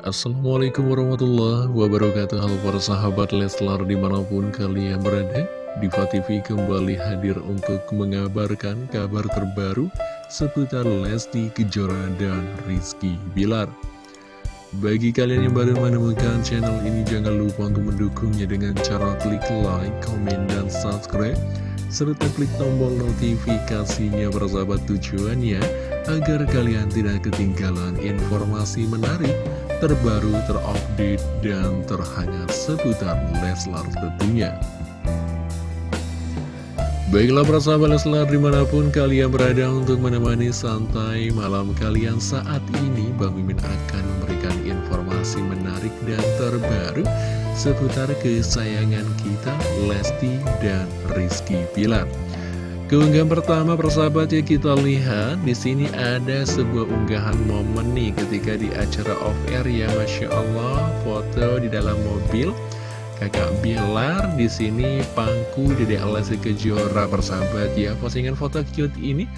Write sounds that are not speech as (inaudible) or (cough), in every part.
Assalamualaikum warahmatullahi wabarakatuh. Halo para sahabat Leslar di mana pun kalian berada Diva TV kembali hadir untuk mengabarkan kabar terbaru Seputar Lesti Kejora dan Rizky Bilar. Bagi kalian yang baru menemukan channel ini Jangan lupa untuk mendukungnya dengan cara klik like, comment, dan subscribe serta klik tombol notifikasinya bersahabat tujuannya agar kalian tidak ketinggalan informasi menarik, terbaru, terupdate, dan terhangat seputar Leslar tentunya. Baiklah para sahabat Leslar di mana pun kalian berada untuk menemani santai malam kalian saat ini Bang Mimin akan memberikan informasi menarik dan terbaru seputar kesayangan kita Lesti dan Rizky Pilar. Keunggahan pertama persahabat ya kita lihat di sini ada sebuah unggahan momen nih ketika di acara off air ya Masya Allah. Foto di dalam mobil kakak Bilar di sini pangku Dede Lesti Kejora persahabat ya. Postingan foto cute ini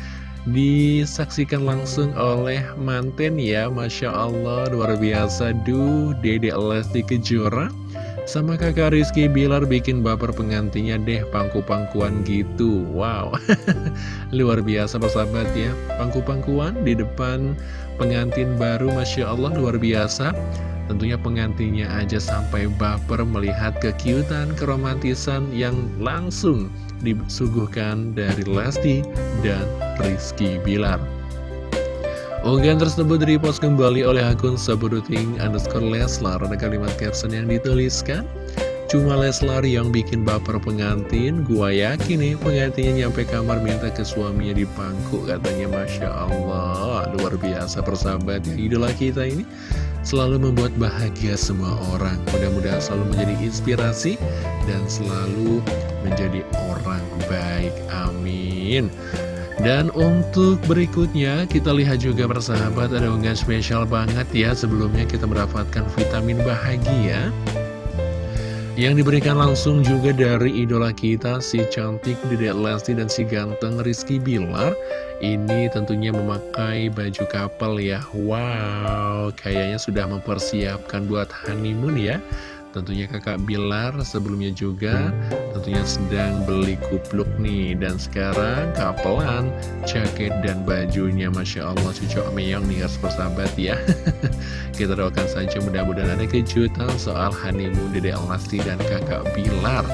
disaksikan langsung oleh manten ya Masya Allah. Luar biasa duh Dede Lesti Kejora sama kakak Rizky Bilar bikin baper pengantinnya deh pangku-pangkuan gitu. Wow. (laughs) Luar biasa persahabat ya. Pangku-pangkuan di depan pengantin baru Masya Allah luar biasa. Tentunya pengantinnya aja sampai baper melihat kekiutan, keromantisan yang langsung disuguhkan dari Lesti dan Rizky Bilar Unggahan tersebut repost kembali oleh akun saburuting underscore Leslar Ada kalimat caption yang dituliskan Cuma Leslar yang bikin baper pengantin Gua yakin nih pengantinnya nyampe kamar minta ke suaminya di pangku Katanya. Masya Allah Luar biasa persahabat ya. Idola kita ini selalu membuat bahagia semua orang. Mudah-mudahan selalu menjadi inspirasi Dan selalu menjadi orang baik. Amin dan untuk berikutnya kita lihat juga persahabat ada unggahan spesial banget ya. Sebelumnya kita mendapatkan vitamin bahagia Yang diberikan langsung juga dari idola kita si cantik Dedek Lesti dan si ganteng Rizky Bilar. Ini tentunya memakai baju kapal ya. Wow kayaknya sudah mempersiapkan buat honeymoon ya Tentunya kakak Bilar sebelumnya juga tentunya sedang beli kupluk nih. Dan sekarang kapelan jaket dan bajunya. Masya Allah cocok meyong nih harus bersahabat ya. (laughs) Kita doakan saja mudah-mudahan ada kejutan soal honeymoon Dede Elasti dan kakak Bilar.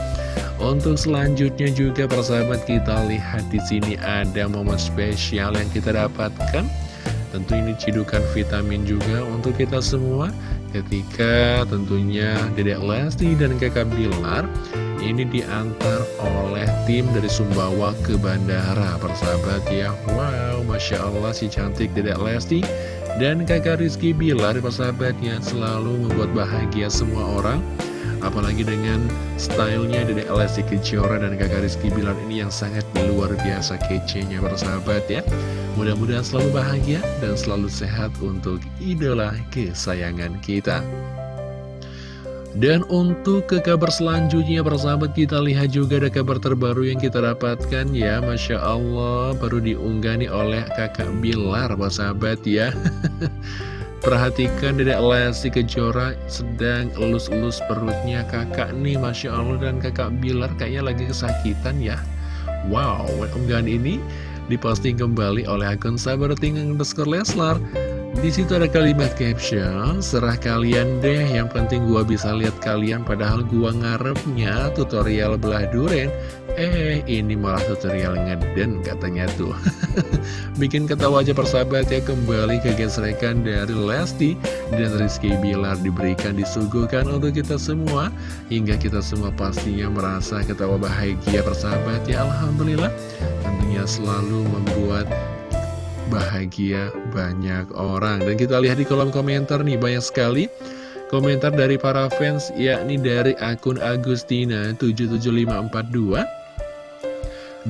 Untuk selanjutnya juga persahabat kita lihat di sini ada momen spesial yang kita dapatkan. Tentu ini cidukan vitamin juga untuk kita semua ketika tentunya Dedek Lesti dan kakak Bilar ini diantar oleh tim dari Sumbawa ke bandara persahabat ya. Wow Masya Allah si cantik Dedek Lesti dan kakak Rizky Bilar persahabatnya selalu membuat bahagia semua orang Apalagi dengan stylenya Dedek Lesti Kejora dan kakak Rizky Bilar ini yang sangat luar biasa kece-nya persahabat ya. Mudah-mudahan selalu bahagia dan selalu sehat untuk idola kesayangan kita. Dan untuk ke kabar selanjutnya persahabat kita lihat juga ada kabar terbaru yang kita dapatkan ya. Masya Allah baru diunggah nih oleh kakak Bilar persahabat ya (laughs) Perhatikan Dedek Lesti Kejora sedang elus-elus perutnya kakak nih Masya Allah dan kakak Bilar kayaknya lagi kesakitan ya Wow, unggahan ini diposting kembali oleh akun sabar tinggal underscore Leslar. Di situ ada kalimat caption, serah kalian deh, yang penting gua bisa lihat kalian padahal gua ngarepnya tutorial belah duren. Eh, ini malah tutorial ngeden katanya tuh. (laughs) Bikin ketawa aja persahabat ya kembali ke gesrekan dari Lesti dan Rizky Bilar diberikan disuguhkan untuk kita semua hingga kita semua pastinya merasa ketawa bahagia persahabat ya Alhamdulillah tentunya selalu membuat bahagia banyak orang. Dan kita lihat di kolom komentar nih banyak sekali komentar dari para fans yakni dari akun Agustina 77542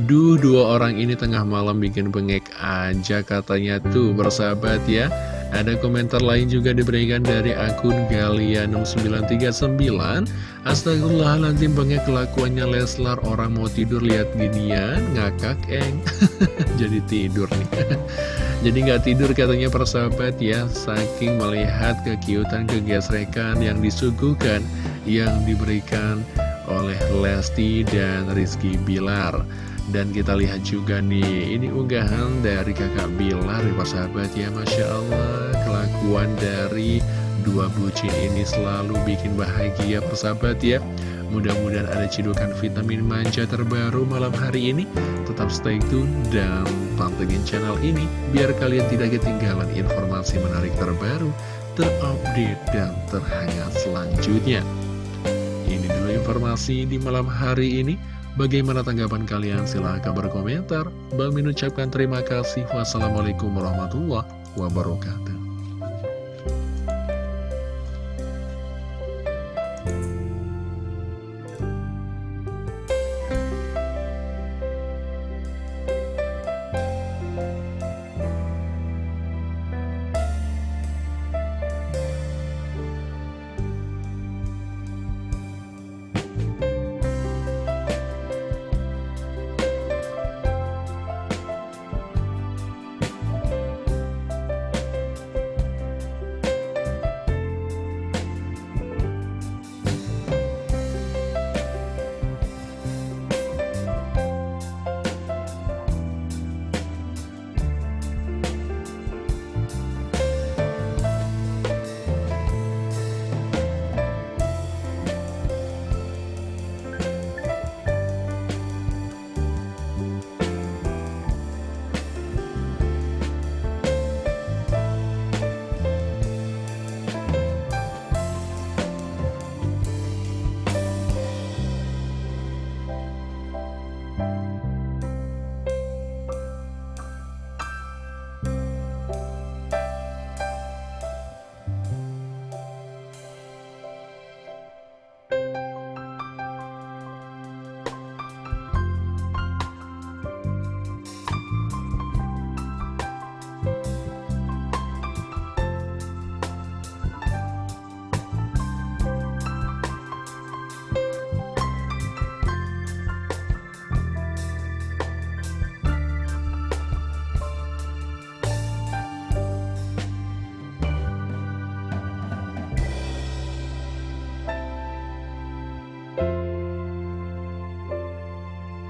Duh dua orang ini tengah malam bikin bengek aja katanya tuh bersahabat ya ada komentar lain juga diberikan dari akun Galia6939 Astagfirullahaladzim banget kelakuannya Leslar. Orang mau tidur lihat ginian. Ngakak eng. (laughs) Jadi tidur nih. (laughs) Jadi nggak tidur katanya persahabat ya. Saking melihat kekiutan kegesrekan yang disuguhkan Yang diberikan oleh Lesti dan Rizky Bilar Dan kita lihat juga nih Ini unggahan dari kakak Bilar ya persahabat ya Masya Allah Kelakuan dari dua bucin ini selalu bikin bahagia persahabat ya Mudah-mudahan ada cidukan vitamin manja terbaru malam hari ini. Tetap stay tune dan pantengin channel ini biar kalian tidak ketinggalan informasi menarik terbaru, terupdate, dan terhangat selanjutnya. Ini dulu informasi di malam hari ini. Bagaimana tanggapan kalian? Silahkan berkomentar. Bang Min ucapkan terima kasih. Wassalamualaikum warahmatullahi wabarakatuh.